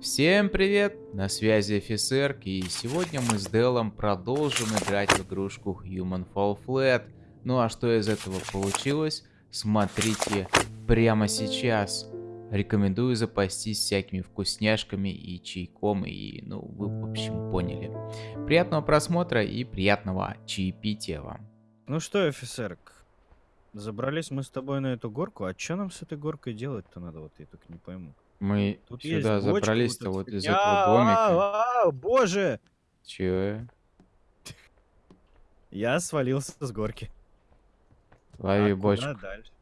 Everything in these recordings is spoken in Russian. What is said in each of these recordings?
Всем привет! На связи офицер, и сегодня мы с Делом продолжим играть в игрушку Human Fall Flat. Ну а что из этого получилось, смотрите прямо сейчас. Рекомендую запастись всякими вкусняшками и чайком, и ну вы в общем поняли. Приятного просмотра и приятного чаепития вам. Ну что, офицер, забрались мы с тобой на эту горку, а что нам с этой горкой делать-то надо, вот я только не пойму. Мы Тут сюда забрались-то вот из этого домика. Боже! Че? Я свалился с горки. Лови А бочку. дальше?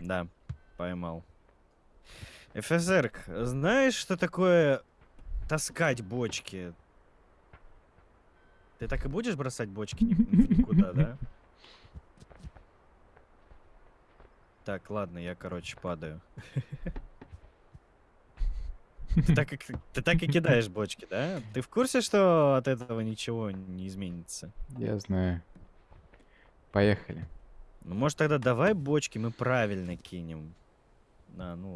Да, поймал. ФСР, знаешь, что такое таскать бочки? Ты так и будешь бросать бочки никуда, да? Так, ладно, я, короче, падаю. Ты так, и, ты так и кидаешь бочки, да? Ты в курсе, что от этого ничего не изменится? Я знаю. Поехали. Ну, может, тогда давай бочки мы правильно кинем. На, ну,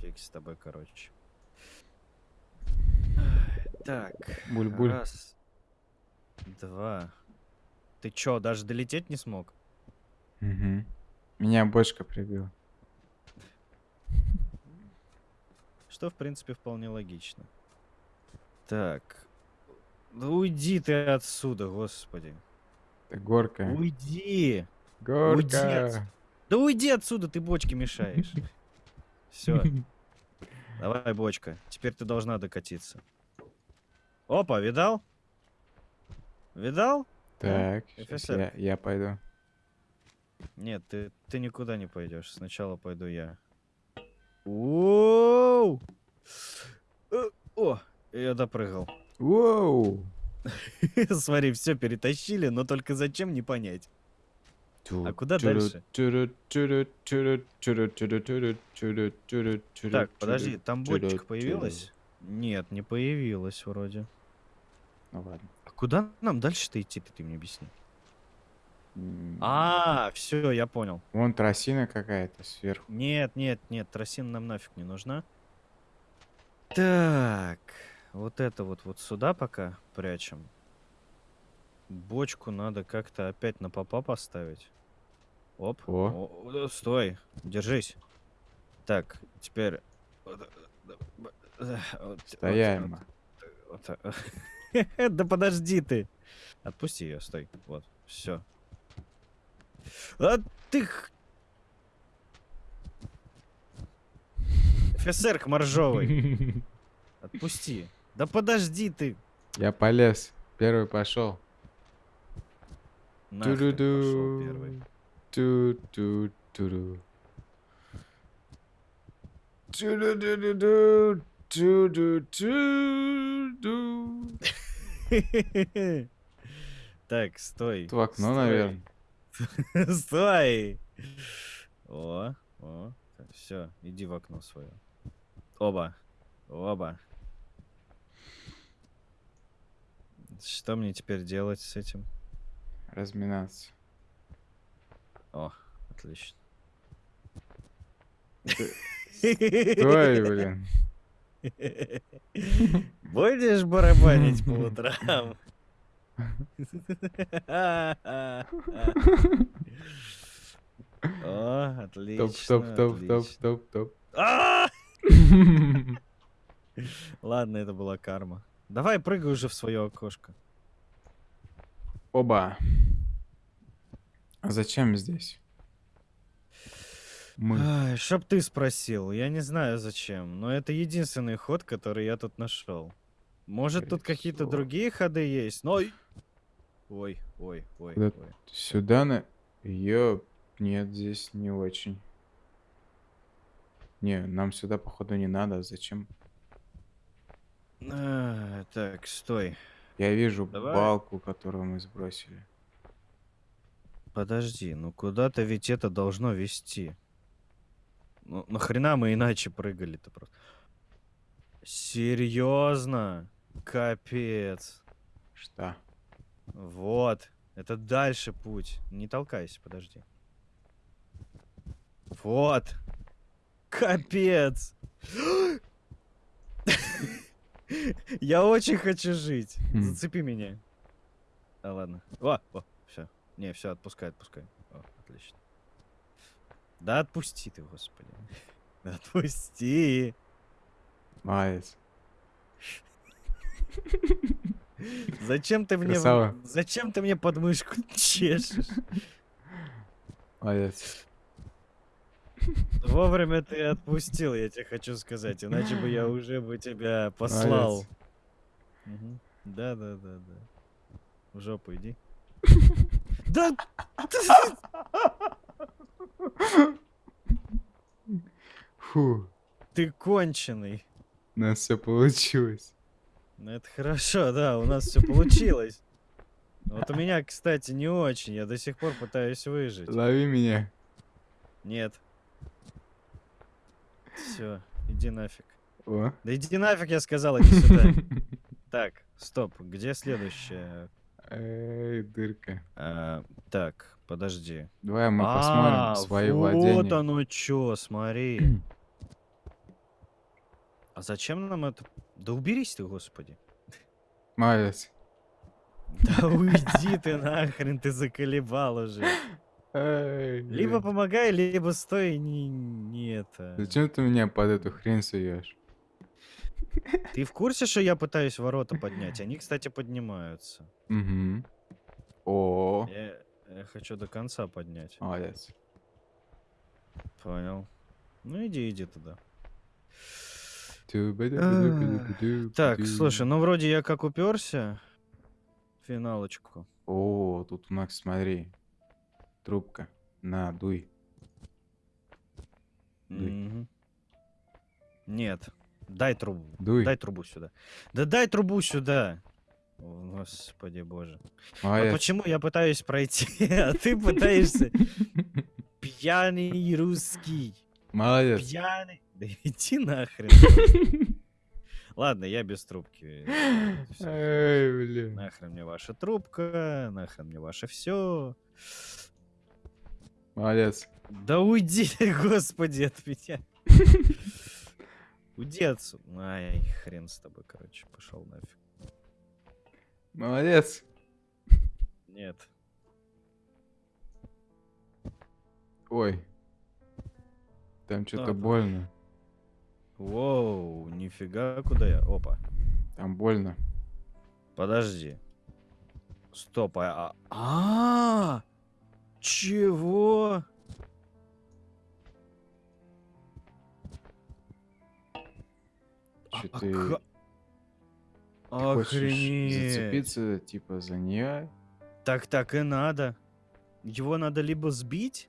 фиг с тобой, короче. Так. Буль-буль. Раз. Два. Ты чё, даже долететь не смог? Мгм. Меня бочка прибила. Что, в принципе, вполне логично. Так. Да уйди ты отсюда, господи. Это горка. Уйди! Горка. Да уйди отсюда, ты бочки мешаешь. Все, давай, бочка. Теперь ты должна докатиться. Опа, видал? Видал? Так, офицер. я, я пойду. Нет, ты, ты никуда не пойдешь. Сначала пойду я. Оу! Э, О, я допрыгал. Воу! Смотри, все перетащили, но только зачем не понять. А куда дальше? Так, подожди, там бочка появилась? Нет, не появилась вроде. Ну ладно. А куда нам дальше-то идти, ты мне объясни? А, все, я понял. Вон тросина какая-то сверху. Нет, нет, нет, тросина нам нафиг не нужна. Так, вот это вот вот сюда пока прячем. Бочку надо как-то опять на попа поставить. Оп. О. О, стой, держись. Так, теперь... вот, Стояемо. вот, вот. Да подожди ты. Отпусти ее, стой. Вот, все. А ты... х- Офицер моржовый. Отпусти. Да подожди ты. Я полез. Первый пошел. Нахрен пошел первый. Ту-ду-ду-ду-ду. Ту-ду-ду-ду-ду. Ту-ду-ду-ду. Так, стой. В окно, стой, наверное. Стой. О, о. Все, иди в окно свое. Оба. Оба. Что мне теперь делать с этим? Разминаться. О, отлично. Стой, блин. Будешь барабанить по утрам? О, отлично. Топ, топ, топ, топ, топ, топ. А! Ладно, это была карма. Давай прыгай уже в свое окошко. Оба. А зачем здесь? Мы. Ай, чтоб ты спросил, я не знаю зачем, но это единственный ход, который я тут нашел. Может, тут какие-то другие ходы есть, но... Ой, ой, ой, ой. Куда- ой. Сюда на... Ёп, нет, здесь не очень. Не, нам сюда, походу, не надо. Зачем? А, так, стой. Я вижу Давай. балку, которую мы сбросили. Подожди, ну куда-то ведь это должно вести. Ну, нахрена мы иначе прыгали-то просто? Серьезно? Капец. Что? Вот. Это дальше путь. Не толкайся, подожди. Вот. Капец. Я очень хочу жить. Хм. Зацепи меня. А ладно. О, о, все. Не, все, отпускай, отпускай. О, отлично. Да отпусти ты, господи. Отпусти. Молодец. Зачем ты мне... Красава. Зачем ты мне подмышку чешешь? Молодец. Вовремя ты отпустил, я тебе хочу сказать, иначе бы я уже бы тебя послал. Да, да, да, да. В жопу иди. Да! Фу, Ты конченый. у нас все получилось. Ну это хорошо, да, у нас все получилось. Вот у меня, кстати, не очень. Я до сих пор пытаюсь выжить. Лови меня. Нет. Все, иди нафиг. О. Да иди нафиг, я сказал, иди сюда. Так, стоп, где следующее? Эй, дырка. А, так, подожди. Давай мы А, посмотрим свои вот владения. оно чё, смотри. А зачем нам это? Да уберись ты, господи. Молодец. Да уйди ты нахрен, ты заколебал уже. Либо помогай, либо стой, не, не это. Зачем ты меня под эту хрень суешь? Ты в курсе, что я пытаюсь ворота поднять? Они, кстати, поднимаются. Угу. О, Я, я хочу до конца поднять. молодец. Понял. Ну иди, иди туда. Так, Так, слушай, ну вроде я как уперся. Финалочку. О, тут у нас, смотри. Трубка. На, дуй. Дуй. Нет. Дай трубу. Дуй. Дай трубу сюда. Да дай трубу сюда. О, Господи боже. Вот Молодец. почему я пытаюсь пройти, а ты пытаешься пьяный русский. Молодец. Пьяный. Иди нахрен. Ладно, я без трубки. Эй, блин. Нахрен мне ваша трубка, нахрен мне ваше все. Молодец. Да уйди, господи, от меня. Уйди отсюда. Ай, хрен с тобой, короче, пошел нафиг. Молодец. Нет. Ой. Там что-то больно. Воу, нифига, куда я? Опа. Там больно. Подожди. Стоп, а... а- А! Чего? Че А ты, ка- ты хочешь зацепиться, типа, за нее? Так так и надо. Его надо либо сбить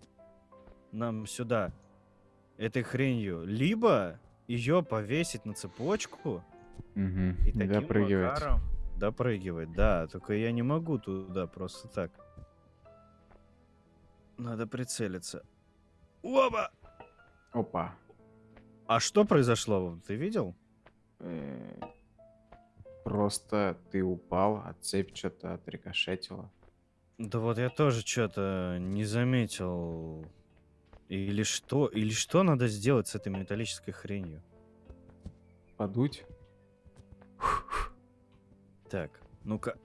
нам сюда этой хренью, либо ее повесить на цепочку Угу. и таким допрыгивать. макаром допрыгивать. Да, только я не могу туда просто так. Надо прицелиться. Оба! Опа. А что произошло? Ты видел? Э, Просто ты упал, а цепь что-то отрикошетила. Да вот я тоже что-то не заметил. Или что? Или что надо сделать с этой металлической хренью? Подуть? Так, ну-ка.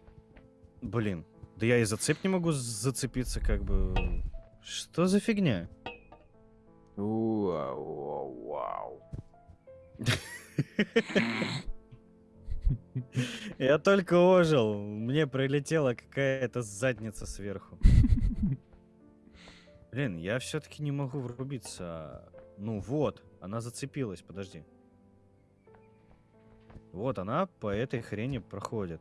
Блин, да я и за цепь не могу зацепиться, как бы. Что за фигня? Уа, Вау. Я только ожил, мне прилетела какая-то задница сверху. Блин, я все-таки не могу врубиться. Ну вот, она зацепилась, подожди. Вот она по этой хрени проходит.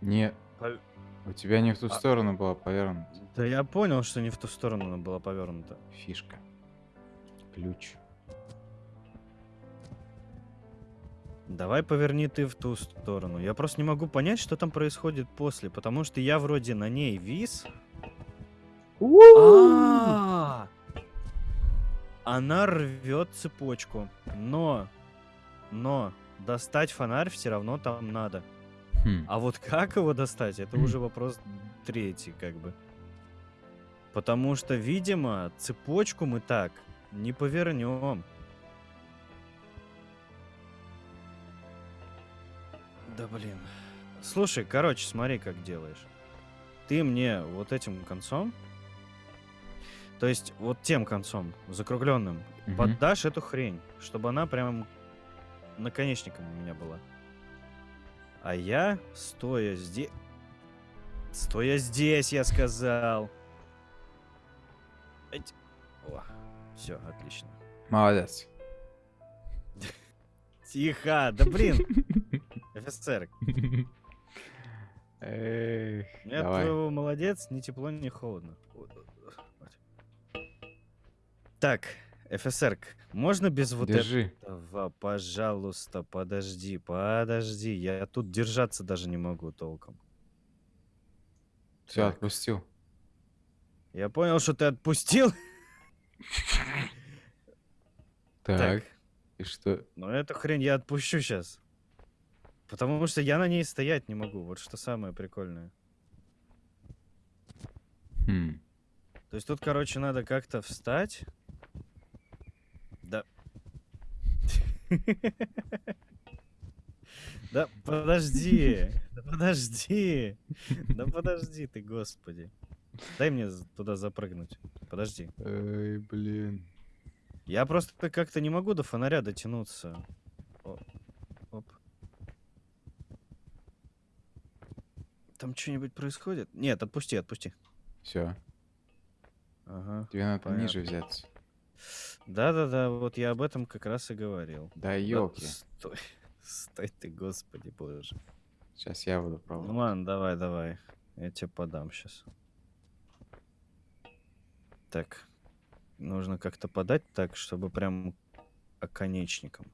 Не, Пов- у тебя не в ту А- сторону была повернута Да я понял, что не в ту сторону она была повернута. фишка. Ключ. Давай поверни ты в ту сторону. Я просто не могу понять, что там происходит после, потому что я вроде на ней вис. А! Она рвет цепочку, но, но достать фонарь все равно там надо. Хм. А вот как его достать, это уже вопрос третий, как бы. Потому что, видимо, цепочку мы так не повернем. Да блин. Слушай, короче, смотри, как делаешь. Ты мне вот этим концом, то есть вот тем концом, закругленным, Мгм. поддашь эту хрень, чтобы она прям наконечником у меня была. А я, стоя здесь... Стоя здесь, я сказал. Все, отлично. Молодец. Тихо, да блин, офицер. Эх, давай. твоего молодец, ни тепло, ни холодно. Так, офицер, можно без вот Держи. этого, пожалуйста, подожди, подожди, я тут держаться даже не могу толком. Все, Так. отпустил. Я понял, что ты отпустил. Так, и что? но эту хрень я отпущу сейчас. Потому что я на ней стоять не могу. Вот что самое прикольное. Хм. То есть тут, короче, надо как-то встать. Да. Да подожди. Да подожди. Да подожди ты, господи. Дай мне туда запрыгнуть. Подожди. Эй, блин. Я просто как-то не могу до фонаря дотянуться. О, Оп. Там что-нибудь происходит? Нет, отпусти, отпусти. Все, Ага. тебе надо Понятно. ниже взяться. Да-да-да, вот я об этом как раз и говорил. Да Да елки. Стой, стой ты, господи боже. Сейчас я буду Ну пробовать. ладно, давай, давай. Я тебе подам сейчас. Так. Нужно как-то подать так, чтобы прям оконечником.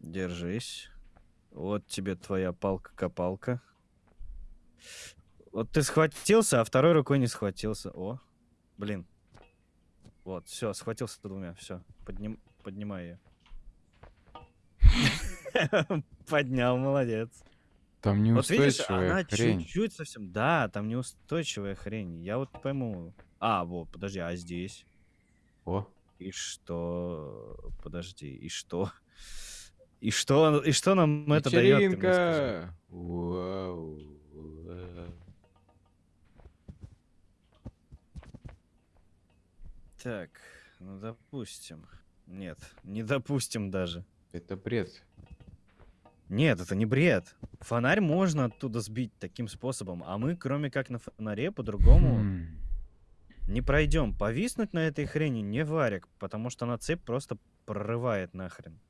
Держись. Вот тебе твоя палка-копалка. Вот ты схватился, а второй рукой не схватился. О, блин. Вот, все, схватился двумя. Все, подним, поднимай ее. Поднял, молодец. Там Вот видишь, неустойчивая она хрень. чуть-чуть совсем... Да, там неустойчивая хрень. Я вот пойму. А, вот, подожди, а здесь? О, И что? Подожди, и что? И что, и что нам это дает? вечеринка! Вау, вау. Так, ну допустим. Нет, не допустим даже. Это бред. Нет, это не бред. Фонарь можно оттуда сбить таким способом, а мы, кроме как на фонаре, по-другому Хм. не пройдем. Повиснуть на этой хрени не варик, потому что она цепь просто прорывает нахрен.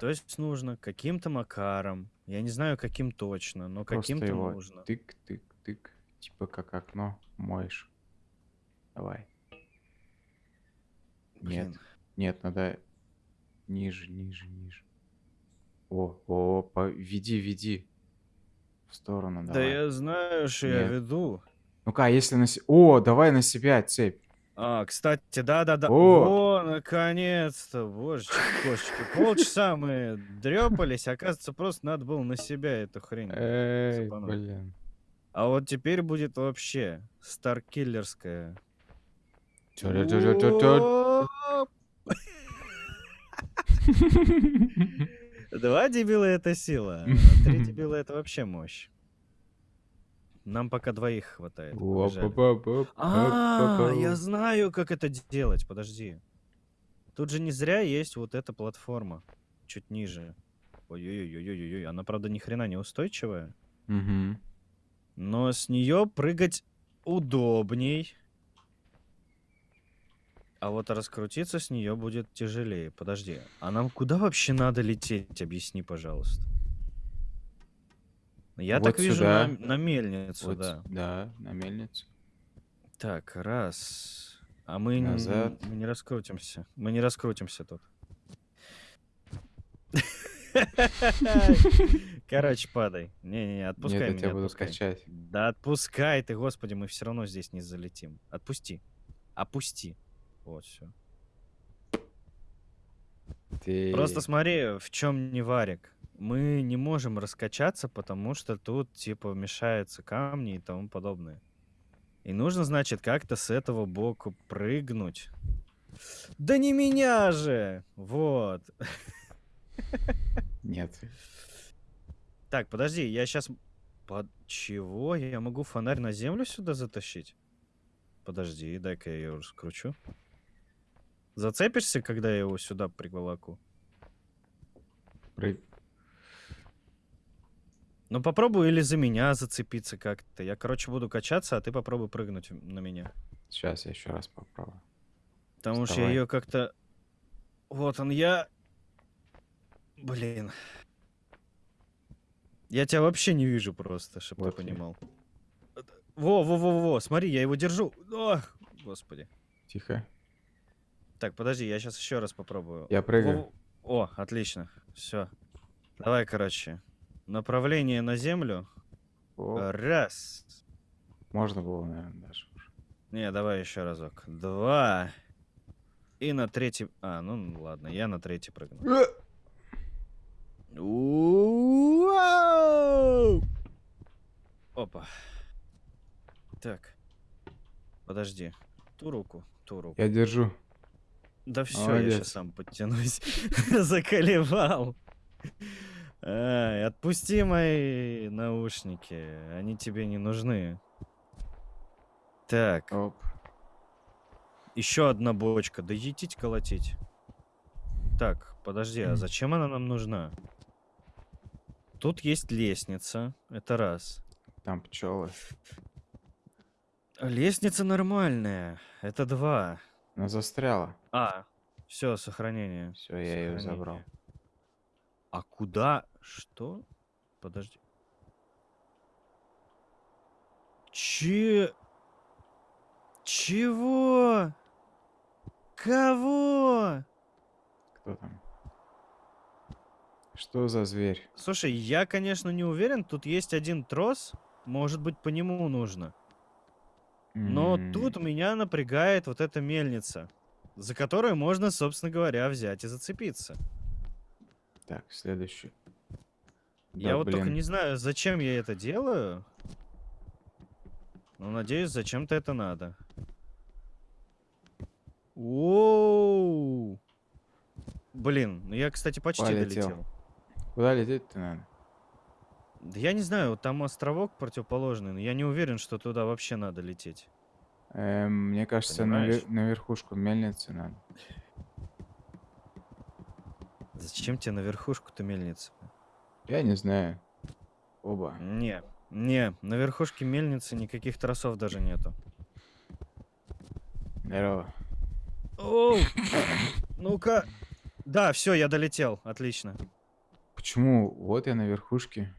То есть нужно каким-то макаром, я не знаю каким точно, но каким-то нужно. тык, тык, тык. Типа как окно моешь. Давай. Блин. Нет. Нет, надо ниже, ниже, ниже. О, о, по... веди, веди. В сторону, Да давай. я знаю, что я веду. Ну-ка, а если на... О, давай на себя цепь. А, кстати, да-да-да. О! О, наконец-то, божечки, кошечки. Полчаса мы дрепались, оказывается, просто надо было на себя эту хрень. Эй, цепануть. блин. А вот теперь будет вообще старкиллерская. Два дебила это сила, а три дебила это вообще мощь. Нам пока двоих хватает. А, я знаю, как это делать. Подожди. Тут же не зря есть вот эта платформа. Чуть ниже. Ой-ой-ой-ой-ой. Она, правда, ни хрена не устойчивая. Мгм. Но с нее прыгать удобней. А вот раскрутиться с нее будет тяжелее. Подожди. А нам куда вообще надо лететь? Объясни, пожалуйста. Я Вот так вижу сюда. на, на мельницу, Вот, да. да, на мельницу. Так, раз. А мы, н- Назад. мы не раскрутимся. Мы не раскрутимся тут. Короче, падай. Не-не-не, отпускай Нет, я меня. тебя буду отпускай. качать. Да отпускай ты, господи, мы все равно здесь не залетим. Отпусти. Опусти. Вот, все. Ты... Просто смотри, в чем не варик. Мы не можем раскачаться, потому что тут, типа, мешаются камни и тому подобное. И нужно, значит, как-то с этого боку прыгнуть. Да не меня же! Вот. Нет. Так, подожди, я сейчас... Под чего? Я могу фонарь на землю сюда затащить? Подожди, дай-ка я ее раскручу. Зацепишься, когда я его сюда приволоку? Прыг... Ну попробуй или за меня зацепиться как-то. Я, короче, буду качаться, а ты попробуй прыгнуть на меня. Сейчас я еще раз попробую. Потому Вставай. что ее как-то... Вот он я. Блин. Я тебя вообще не вижу просто, чтобы вот ты понимал. Во, во, во, во, смотри, я его держу. О, господи. Тихо. Так, подожди, я сейчас еще раз попробую. Я прыгаю. Во, о, отлично. Все. Давай, короче. Направление на землю. О. Раз. Можно было, наверное, даже. Не, давай еще разок. Два. И на третий... А, ну ладно, я на третий прыгну. Э! Опа. Так. Подожди. Ту руку, ту руку. Я держу. Да все, я сейчас сам подтянусь. Заколевал. Ай, отпусти мои наушники. Они тебе не нужны. Так. Оп. Еще одна бочка. Да едить колотить. Так, подожди, а зачем она нам нужна? Тут есть лестница. Это раз. Там пчелы. Лестница нормальная. Это два. Она застряла. А, все, сохранение. Все, я ее забрал. А куда? Что? Подожди. Че? Чего? Кого? Кто там? Что за зверь? Слушай, я, конечно, не уверен. Тут есть один трос. Может быть, по нему нужно. Но mm. тут меня напрягает вот эта мельница, за которую можно, собственно говоря, взять и зацепиться. Так, следующий. Я да, вот блин. только не знаю, зачем я это делаю. Но надеюсь, зачем-то это надо. Оу! Блин, ну я, кстати, почти Полетел. долетел. Куда лететь-то надо? Да я не знаю, там островок противоположный, но я не уверен, что туда вообще надо лететь. Эм, мне кажется, на, на верхушку мельницы надо. Зачем тебе на верхушку-то мельница? Я не знаю. Оба. Не, не, на верхушке мельницы никаких тросов даже нету. Здорово. Оу! Ну-ка. Да, все, я долетел. Отлично. Почему? Вот я на верхушке.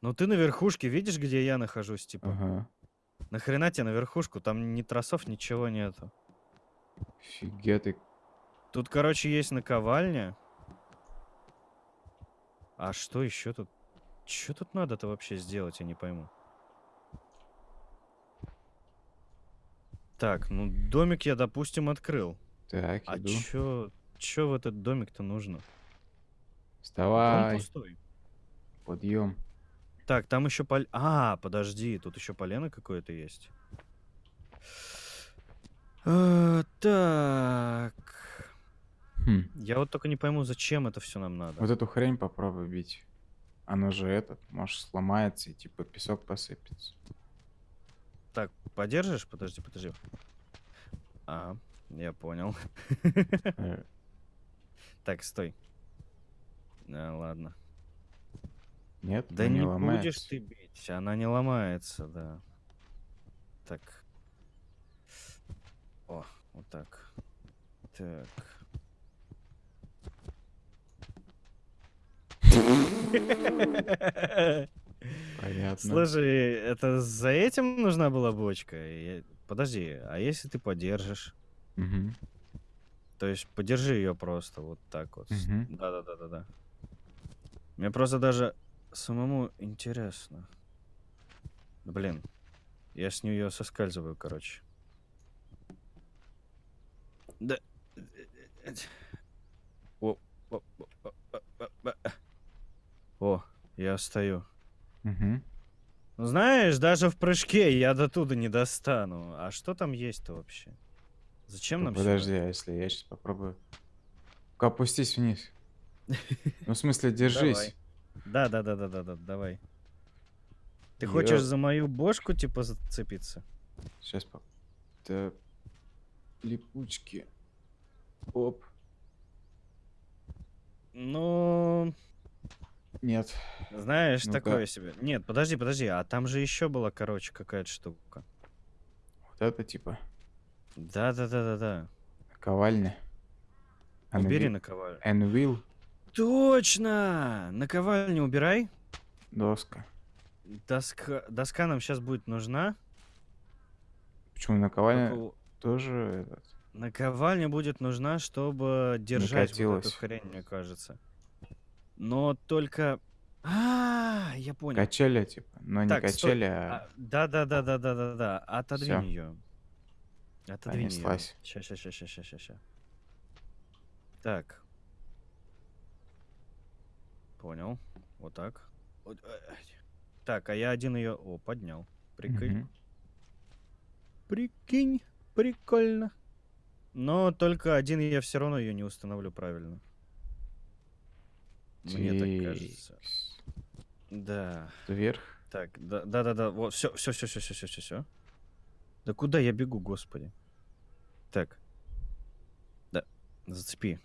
Ну ты на верхушке, видишь, где я нахожусь, типа? Ага. Нахрена тебе на верхушку? Там ни тросов, ничего нету. Фига ты. Тут, короче, есть наковальня. А что еще тут? Что тут надо-то вообще сделать, я не пойму. Так, ну домик я, допустим, открыл. Так, а иду. чё, чё в этот домик-то нужно? Вставай. Он пустой. Подъем. Так, там еще пол... А, подожди, тут еще полено какое-то есть. А, так. Хм. Я вот только не пойму, зачем это все нам надо. Вот эту хрень попробуй бить. Оно же этот, может, сломается и типа песок посыпется. Так, подержишь? Подожди, подожди. А, я понял. Э. Так, стой. А, ладно. Нет, да не, не будешь ты бить, она не ломается, да. Так. О, вот так. Так. Понятно. Слушай, это за этим нужна была бочка? Подожди, а если ты подержишь? Угу. То есть подержи ее просто вот так вот. Да-да-да-да-да. Мне просто даже самому интересно. Блин, я с нее соскальзываю, короче. Да. О, о, о, о, о, Я стою. Угу. Знаешь, даже в прыжке я до туда не достану. А что там есть-то вообще? Зачем Ну, нам Подожди, сюда? а если я сейчас попробую... Опустись вниз. Ну, в смысле, держись. Да, да, да, да, да, да, давай. Ты хочешь за мою бошку, типа, зацепиться? Сейчас по... Да... Липучки. Оп. Ну, Нет. знаешь, Ну-ка. такое себе. Нет, подожди, подожди, а там же еще была, короче, какая-то штука. Вот это типа Да, да, да, да, да. наковальня. Убери Анви- наковальню. Anvil. Точно! Наковальню убирай. Доска. Доска, доска нам сейчас будет нужна. Почему наковальня Только тоже этот? Наковальня будет нужна, чтобы держать вот эту хрень, мне кажется. Но только... А, я понял. Качели, типа. Но не Так, качели, а... Да, да, да, да, да, да, да. Отодвинь Всё. ее. Отодвинь ее. Понеслась. Сейчас, сейчас, сейчас, сейчас, сейчас, сейчас. Так. Понял. Вот так. Э, э. Так, а я один ее. О, поднял. Прикинь. Прикинь. Прикольно. Но только один я все равно ее не установлю правильно. Мне так кажется. Да. Вверх. Так, да, да, да, да. Вот, все, все, все, все, все, все, все, все. Да куда я бегу, господи? Так. Да, зацепи.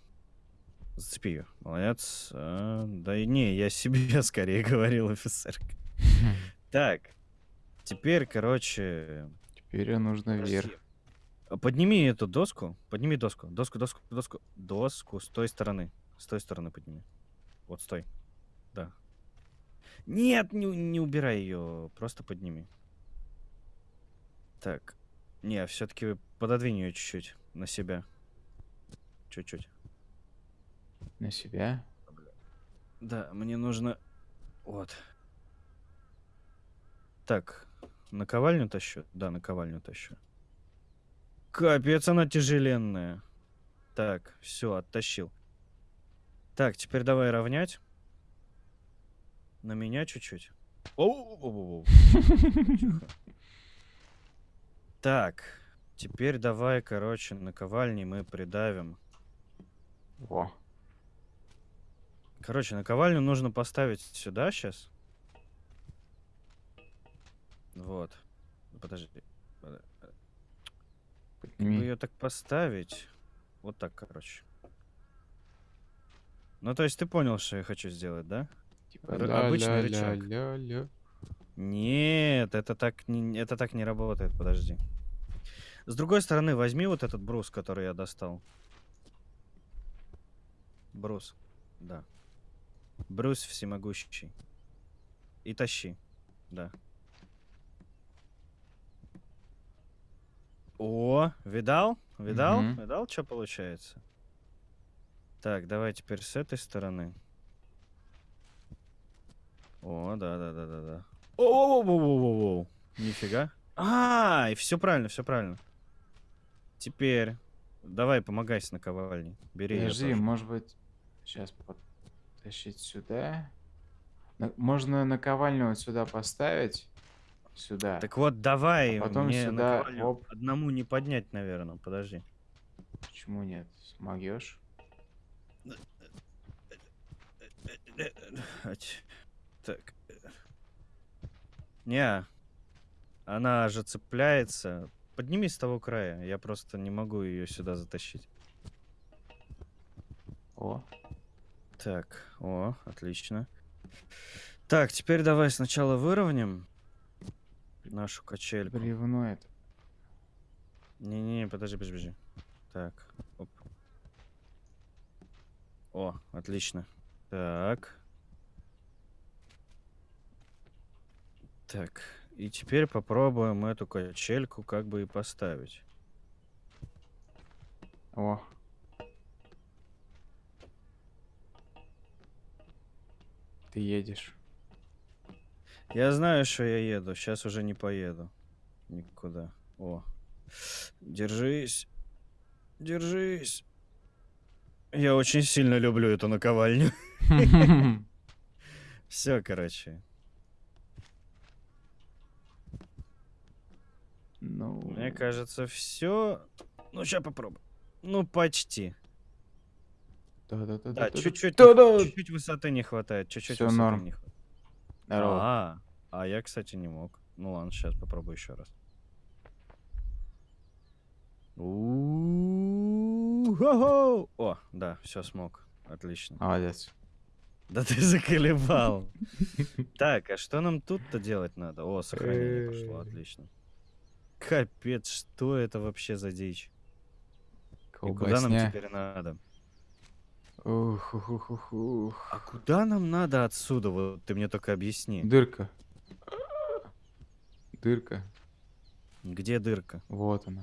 Зацепи ее. Молодец. А, да и не, я себе скорее говорил, офицер. Так. Теперь, короче... Теперь нужно вверх. А, Подними эту доску. Подними доску. Доску, доску, доску. Доску с той стороны. С той стороны подними. Вот, стой. Да. Нет, не, не убирай ее. Просто подними. Так. Не, все-таки пододвинь ее чуть-чуть на себя. Чуть-чуть. На себя. Да, мне нужно... Вот. Так, наковальню тащу? Да, наковальню тащу. Капец, она тяжеленная. Так, все, оттащил. Так, теперь давай равнять. На меня чуть-чуть. Так, теперь давай, короче, наковальней мы придавим. Во. Короче, наковальню нужно поставить сюда сейчас. Вот. Подожди. Подо- Как бы Подними. ее так поставить. Вот так, короче. Ну, то есть ты понял, что я хочу сделать, да? Типа р- ля обычный ля рычаг. ля ля Нет, это так не, это так не работает, подожди. С другой стороны, возьми вот этот брус, который я достал. Брус, да. Брус всемогущий. И тащи, да. О, видал? Видал? Мгм. Видал, что получается? Так, давай теперь с этой стороны. О, да, да, да, да, да. О, Нифига. А, и все правильно, все правильно. Теперь давай помогай с наковальней. Бери Подожди, может быть, сейчас подтащить сюда. Можно наковальню вот сюда поставить. Сюда. Так вот, давай, А потом мне сюда, оп. одному не поднять, наверное. Подожди. Почему нет? Смогешь? Так. Не, она же цепляется. Подними с того края. Я просто не могу ее сюда затащить. О, Так, о, отлично. Так, теперь давай сначала выровняем нашу качельку. бревно это. Не-не, подожди, подожди, подожди. Так. О, отлично. Так. Так, и теперь попробуем эту качельку как бы и поставить. О, ты едешь. Я знаю, что я еду. Сейчас уже не поеду. Никуда. О. Держись. Держись. Я очень сильно люблю эту наковальню. Все, короче. Ну... Мне кажется, все. Ну, сейчас попробуем. Ну, почти. Да-да-да. Да, чуть-чуть чуть-чуть высоты не хватает. Чуть-чуть высоты норм. не хватает. Здорово. А, а я, кстати, не мог. Ну ладно, сейчас попробую еще раз. У-хо-хо! О, да, все смог. Отлично. Молодец. Да ты заколебал. Так, а что нам тут-то делать надо? О, сохранение пошло, Э. отлично. Капец, что это вообще за дичь? И куда нам теперь надо? Ух, ух, ух, ух, ух. А куда нам надо отсюда? Вот ты мне только объясни. Дырка. Дырка. Где дырка? Вот она.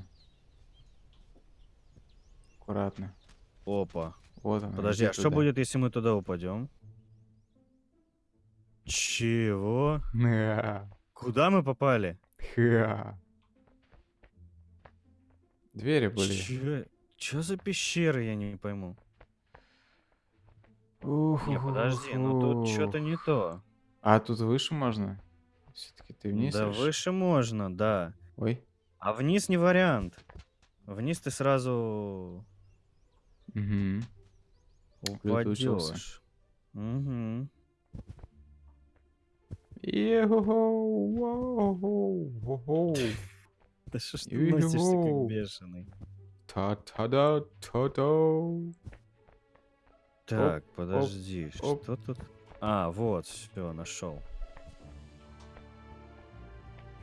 Аккуратно. Опа. Вот она. Подожди, а что туда. будет, если мы туда упадем? Чего? Ня. Куда мы попали? Ха. Двери были. Чё, чё за пещеры, я не пойму. Ух, Не, подожди, ну тут что-то не то. А тут выше можно? Все-таки ты вниз? да решил? выше можно, да. Ой. А вниз не вариант. Вниз ты сразу Угу. Упадешь. Угу. Да что ж ты носишься как бешеный? Та-та-да, та-та. Так, подожди, оп. что тут? А, вот, все, нашел.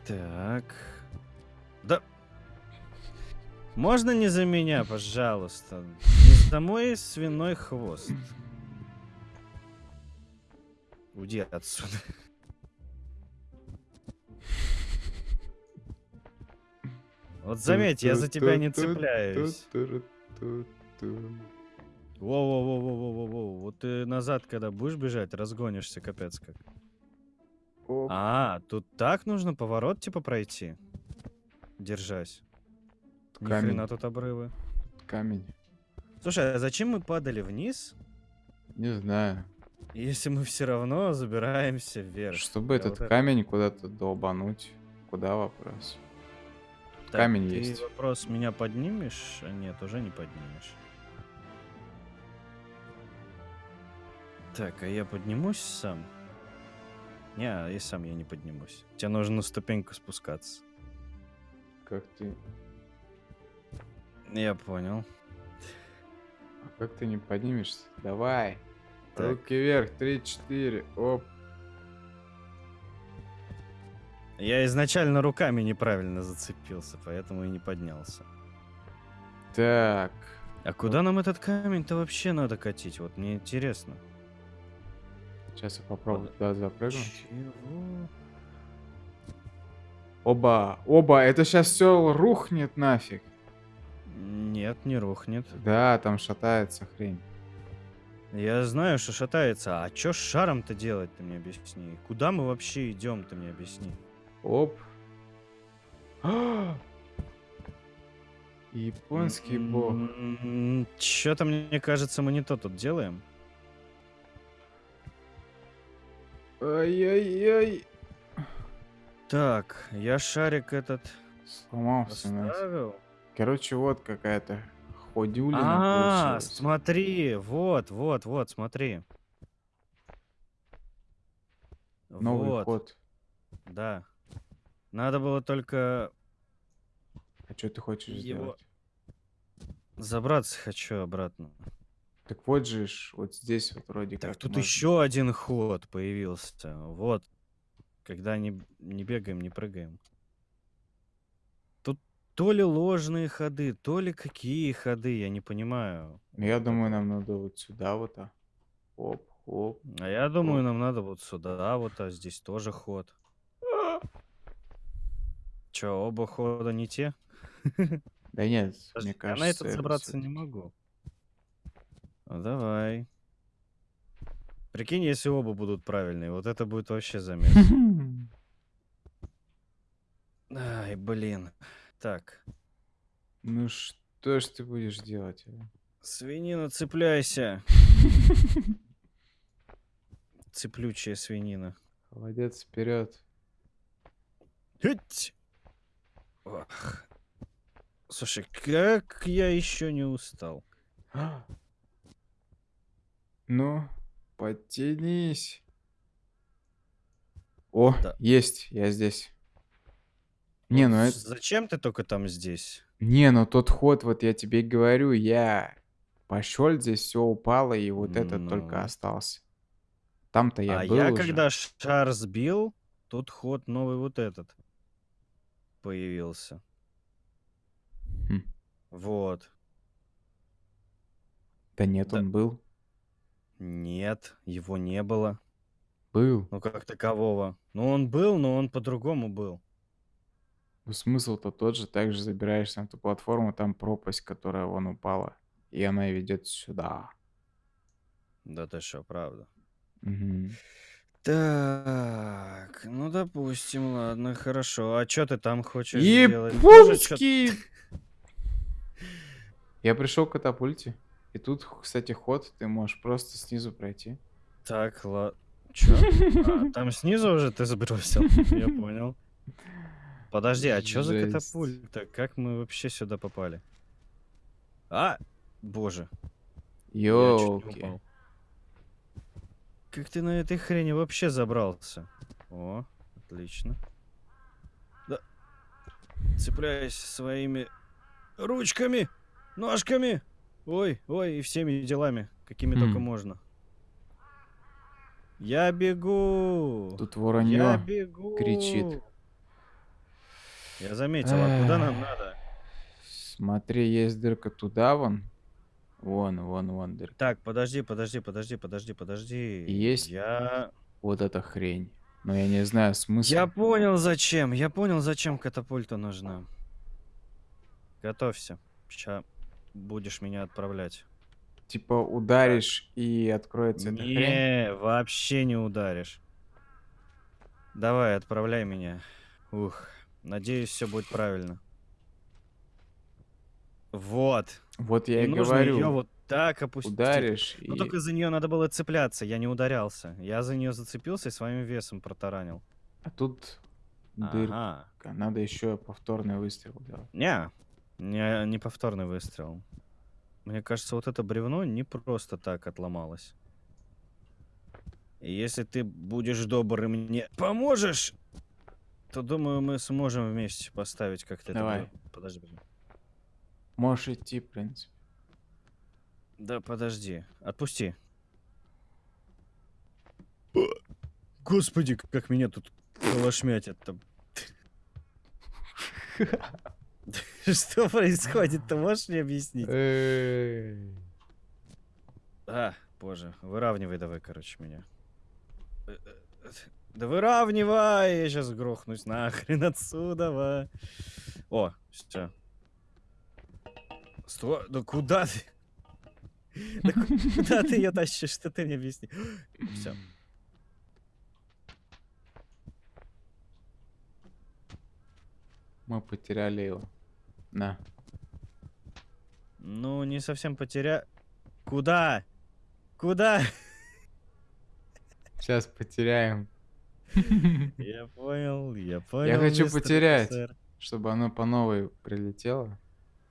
Так. Да. Можно не за меня, пожалуйста? Не за мой свиной хвост. Уйди отсюда. Вот заметь, я за тебя не цепляюсь. Воу-воу-воу-воу-воу-воу. Вот ты назад, когда будешь бежать, разгонишься, капец как. Оп. А, тут так нужно поворот типа пройти. Держась. Ни Камень. хрена тут обрывы. Камень. Слушай, а зачем мы падали вниз, Не знаю. если мы все равно забираемся вверх? Чтобы Я этот вот это- камень куда-то долбануть. Куда вопрос? Так, камень ты есть. вопрос, меня поднимешь? А нет, уже не поднимешь. Так, а я поднимусь сам? Не, и сам я не поднимусь. Тебе нужно на ступеньку спускаться. Как ты... Я понял. А как ты не поднимешься? Давай. Так. Руки вверх. Три, четыре. Оп. Я изначально руками неправильно зацепился, поэтому и не поднялся. Так. А куда нам этот камень-то вообще надо катить? Вот мне интересно. Сейчас я попробую туда запрыгнуть. Чего? Оба. Оба. Это сейчас все рухнет нафиг. Нет, не рухнет. Да, там шатается хрень. Я знаю, что шатается. А чё с шаром-то делать, ты мне объясни? Куда мы вообще идем, ты мне объясни? Оп. Японский бог. Чё-то мне кажется, мы не то тут делаем. Ай-яй-яй. Так, я шарик этот Сломался. нафиг. оставил. Короче, вот какая-то ходюлина А, получилась. смотри, вот, вот, вот, смотри. Новый вот, ход. да. Надо было только А что ты хочешь Его- сделать? забраться хочу обратно. Так вот же, ж, вот здесь вот вроде Так, как тут можно. еще один ход появился. Вот. Когда не, не бегаем, не прыгаем. То ли ложные ходы, то ли какие ходы, я не понимаю. Ну, Я думаю, нам надо вот сюда вот, а. Оп, оп. А я думаю, нам надо вот сюда, вот, а здесь тоже ход. Че, оба хода не те? Да нет, Подожди, мне кажется... я на этот это забраться не могу. Ну, давай. Прикинь, если оба будут правильные, вот это будет вообще замес. Ай, блин. Так, Ну что ж ты будешь делать? а? свинина, цепляйся. цеплючая свинина. Молодец, вперед. Ох. Слушай, как я еще не устал. Ну, подтянись. О, Да. есть, я здесь. Не, ну это... Зачем ты только там здесь? Не, ну тот ход, вот я тебе говорю, я пошел, здесь все упало, и вот этот только Ну. остался. Там-то я а был я уже. когда шар сбил, тут ход новый вот этот появился. Хм. Вот. Да нет, Да. он был. Нет, его не было. Был. Ну, как такового. Ну, он был, но он по-другому был. Ну, смысл-то тот же, также забираешься на эту платформу, там пропасть, которая вон упала, и она ведет сюда. Да ты что, правда. Мгм. Так, ну допустим, ладно, хорошо. А что ты там хочешь сделать? Чё- Японский! Я пришел к катапульте. И тут, кстати, ход, ты можешь просто снизу пройти. Так, ладно. Чё? А, там снизу уже ты сбросил? Я понял. Подожди, а чё за катапульта? Как мы вообще сюда попали? А! Боже, я упал. Как ты на этой хрени вообще забрался? О, отлично. Да. Цепляюсь своими ручками, ножками. Ой, ой, и всеми делами, какими только Хм. можно. Я бегу. Тут Я воронье. бегу. кричит. Я заметил, а куда нам надо? Смотри, есть дырка туда вон. Вон, вон, вон дырка. Так, подожди, подожди, подожди, подожди, подожди. Есть? Я... Вот эта хрень. Но я не знаю смысл. Я понял, зачем. Я понял, зачем катапульта нужна. Готовься. Сейчас будешь меня отправлять. Типа ударишь и откроется эта хрень. Не, вообще не ударишь. Давай, отправляй меня. Ух, надеюсь, все будет правильно. Вот. Вот я и и нужно ее говорю. вот так опустить. Ударишь Ну и... только за нее надо было цепляться, я не ударялся. Я за нее зацепился и своим весом протаранил. А тут дырка. Ага. Надо еще повторный выстрел делать. Не, не, не повторный выстрел. Мне кажется, вот это бревно не просто так отломалось. И если ты будешь добр и мне поможешь, то думаю, мы сможем вместе поставить как-то это Давай. бревно. Подожди, подожди. Можешь идти, в принципе. Да подожди. Отпусти. Господи, как меня тут колошмятят там. Что происходит? Ты можешь мне объяснить? А, боже, выравнивай давай, короче, меня. Да выравнивай, я сейчас грохнусь нахрен отсюда. ва. О, все. Стой, да куда ты? Да ку- куда ты ее тащишь? Что ты мне объясни? Все. Мы потеряли его. На. Ну, не совсем потеря... Куда? Куда? Сейчас потеряем. Я понял, я понял. хочу мистер потерять. офицер. Чтобы оно по новой прилетело.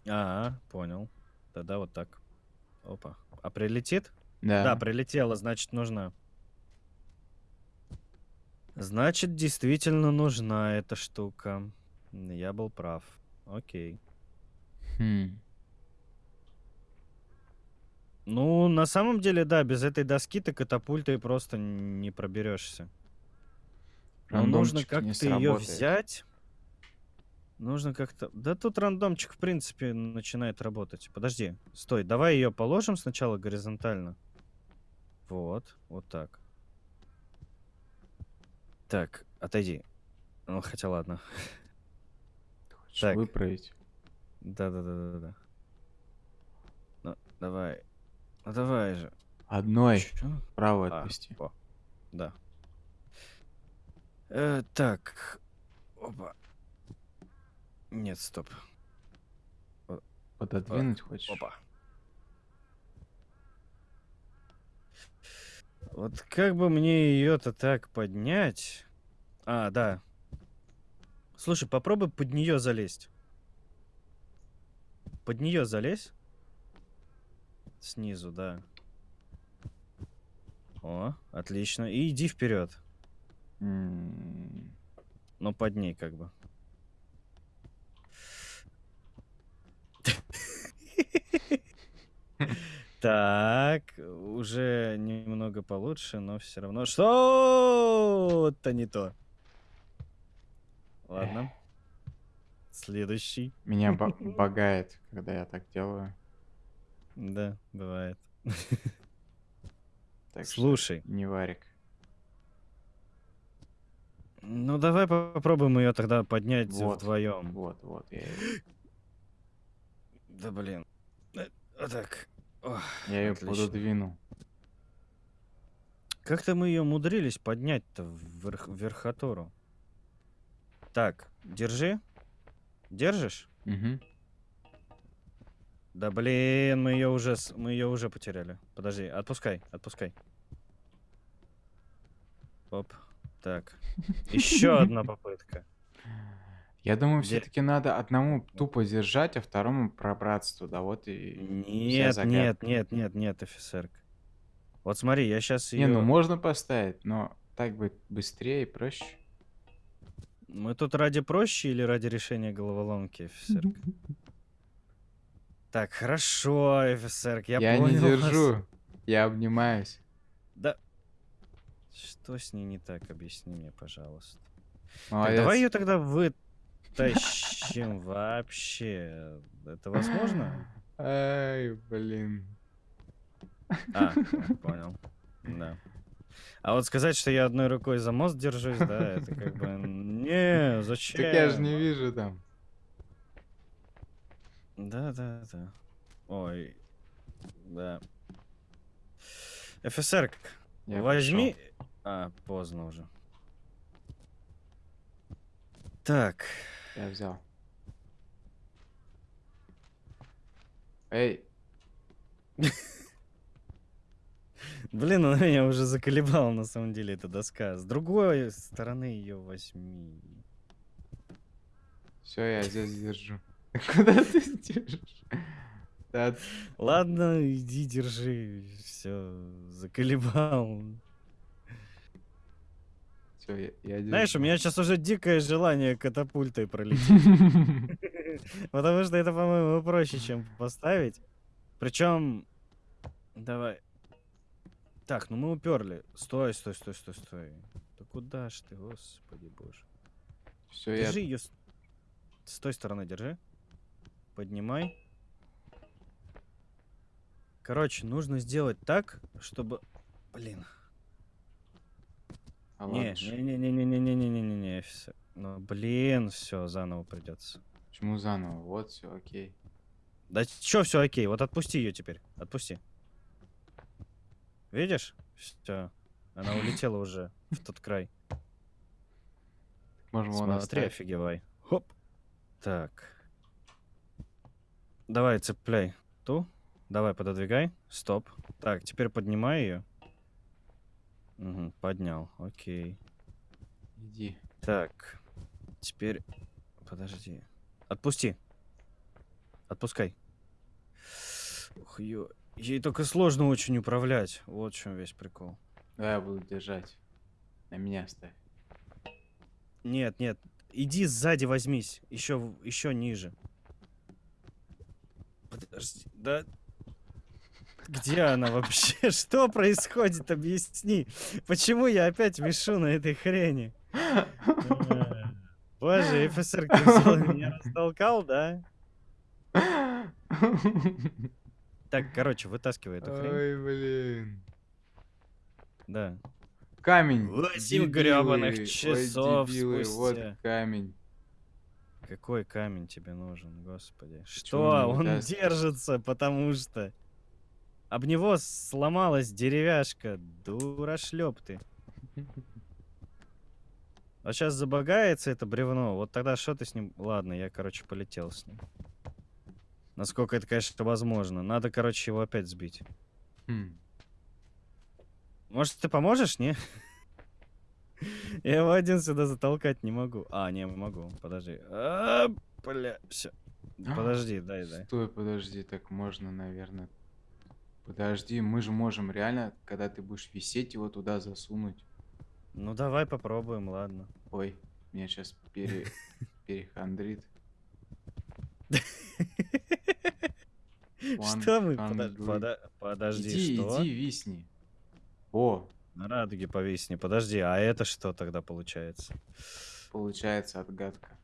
Ага, понял. Тогда вот так. Опа. А прилетит? Да. Да, прилетела, значит, нужна. Значит, действительно нужна эта штука. Я был прав. Окей. Хм. Ну, на самом деле, да, без этой доски ты катапультой просто не проберешься. Но нужно как-то ее взять. Нужно как-то... Да тут рандомчик, в принципе, начинает работать. Подожди, стой, давай ее положим сначала горизонтально. Вот, вот так. Так, отойди. Ну, хотя ладно. Ты хочешь Так. выправить? Да-да-да-да-да. Ну, давай. Ну, давай же. Одной Чё? вправо А, о, да. Э, так. Опа. Нет, стоп. Пододвинуть хочешь? Опа. Вот как бы мне ее-то так поднять? А, да. Слушай, попробуй под нее залезть. Под нее залезь. Снизу, да. О, отлично. И иди вперед. Но под ней как бы. Так, уже немного получше, но все равно что-то не то. Ладно. Следующий. Меня багает, когда я так делаю. Да, бывает. Так Слушай. Не варик. Ну давай попробуем ее тогда поднять вот, вдвоем. Вот, вот. Я... Да блин. Э, вот так. Ох, Я ее пододвину. Как-то мы ее мудрились поднять-то в верх, верхотуру. Так, держи. Держишь? Угу. Да блин, мы ее уже мы ее уже потеряли. Подожди, отпускай, отпускай. Оп. Так. Еще одна попытка. Я думаю, все-таки надо одному тупо держать, а второму пробраться туда. Вот и Нет, нет, нет, нет, нет, офицер. Вот смотри, я сейчас ее... Не, ну можно поставить, но так будет быстрее и проще. Мы тут ради проще или ради решения головоломки, офицер? Так, хорошо, офицер, я, я понял. Я не держу, вас. я обнимаюсь. Да. Что с ней не так, объясни мне, пожалуйста. Так, давай ее тогда вы тащим вообще. Это возможно? Ай, блин. А, понял. Да. А вот сказать, что я одной рукой за мост держусь, да, это как бы... Не, зачем? Так я же не вижу там. Да, да, да. Ой, да. ФСР, возьми... Пошел. А, поздно уже. Так. Я взял. Эй. Блин, она меня уже заколебала на самом деле эта доска. С другой стороны ее возьми. Все, я здесь держу. Куда ты держишь? Да. Ладно, иди держи. Все, заколебал. Все, я, я держу. Знаешь, у меня сейчас уже дикое желание катапультой пролететь. Потому что это, по-моему, проще, чем поставить. Причем... Давай. Так, ну мы уперли. Стой, стой, стой, стой, стой. Да куда ж ты, господи боже. Все, держи я... ее с... с той стороны, держи. Поднимай. Короче, нужно сделать так, чтобы... Блин. А не, не, не, не, не, не, не, не, не, не, все. Ну, блин, все, заново придется. Почему заново? Вот, все, окей. Да что все окей? Вот отпусти ее теперь. Отпусти. Видишь? Все. Она улетела уже в тот край. Можем Смотри, оставить. офигевай. Хоп. Так. Давай, цепляй ту. Давай, пододвигай. Стоп. Так, теперь поднимай ее. Угу, поднял. Окей. Иди. Так. Теперь... Подожди. Отпусти. Отпускай. Ух, ё... Ей только сложно очень управлять. Вот в чем весь прикол. Да, я буду держать. На меня ставь. Нет, нет. Иди сзади возьмись. Еще, еще ниже. Подожди. Да где она вообще? Что происходит? Объясни. Почему я опять вешу на этой хрени? Боже, офицер меня растолкал, да? Так, короче, вытаскивай эту хрень. Ой, блин. Да. Камень. Восемь гребаных часов Ой, дебилы, вот камень. Какой камень тебе нужен, господи? Что? Он держится, потому что... Об него сломалась деревяшка. Дурашлеп ты. А сейчас забагается это бревно. Вот тогда что ты с ним... Ладно, я, короче, полетел с ним. Насколько это, конечно, возможно. Надо, короче, его опять сбить. Хм. Может, ты поможешь, не? Я его один сюда затолкать не могу. А, не, могу. Подожди. А, бля, все. Подожди, дай, дай. Стой, подожди, так можно, наверное. Подожди, мы же можем реально, когда ты будешь висеть, его туда засунуть. Ну давай попробуем, ладно. Ой, меня сейчас пере... перехандрит. Что мы? Подожди, что? Иди, висни. О! На радуге повисни. Подожди, а это что тогда получается? Получается отгадка.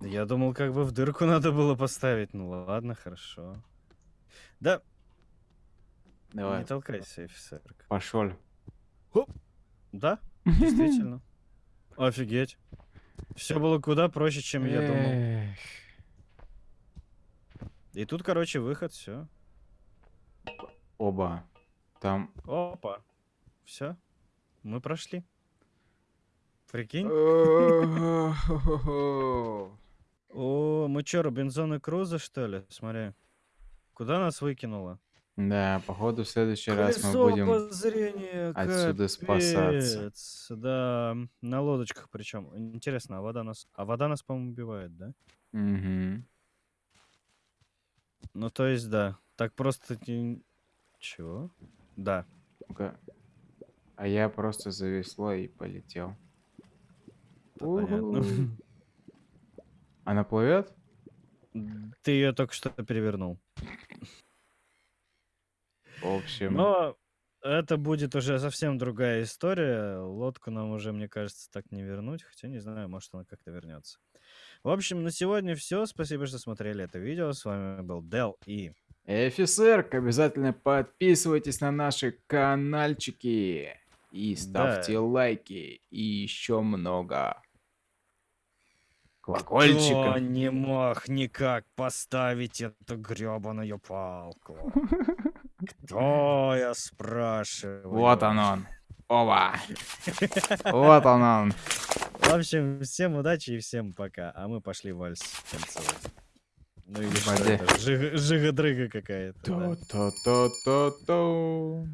Я думал, как бы в дырку надо было поставить. Ну ладно, хорошо. Да. Давай. Не толкайся, офицер. Пошел. Да, действительно. Офигеть. Все было куда проще, чем я думал. И тут, короче, выход, все. Оба. Там... Опа. Все. Мы прошли. Прикинь? О, мы что, Робинзон и Круза, что ли? Смотри. Куда нас выкинуло? Да, походу в следующий раз мы будем отсюда спасаться. Да, на лодочках причем. Интересно, а вода нас... А вода нас, по-моему, убивает, да? Угу. Ну, то есть, да. Так просто... Чего? Да. ну А я просто завесло и полетел. Понятно. Она плывет? Ты ее только что перевернул. В общем. Но это будет уже совсем другая история. Лодку нам уже, мне кажется, так не вернуть. Хотя не знаю, может она как-то вернется. В общем, на сегодня все. Спасибо, что смотрели это видео. С вами был Дел и... Офицер, обязательно подписывайтесь на наши каналчики. И ставьте да. лайки. И еще много. Колокольчика. Кто не мог никак поставить эту гребаную палку? Кто, я спрашиваю? Вот он он. Оба. Вот он он. В общем, всем удачи и всем пока. А мы пошли вальс танцевать. Ну или что это? Жига-дрыга какая-то. То-то-то-то-то.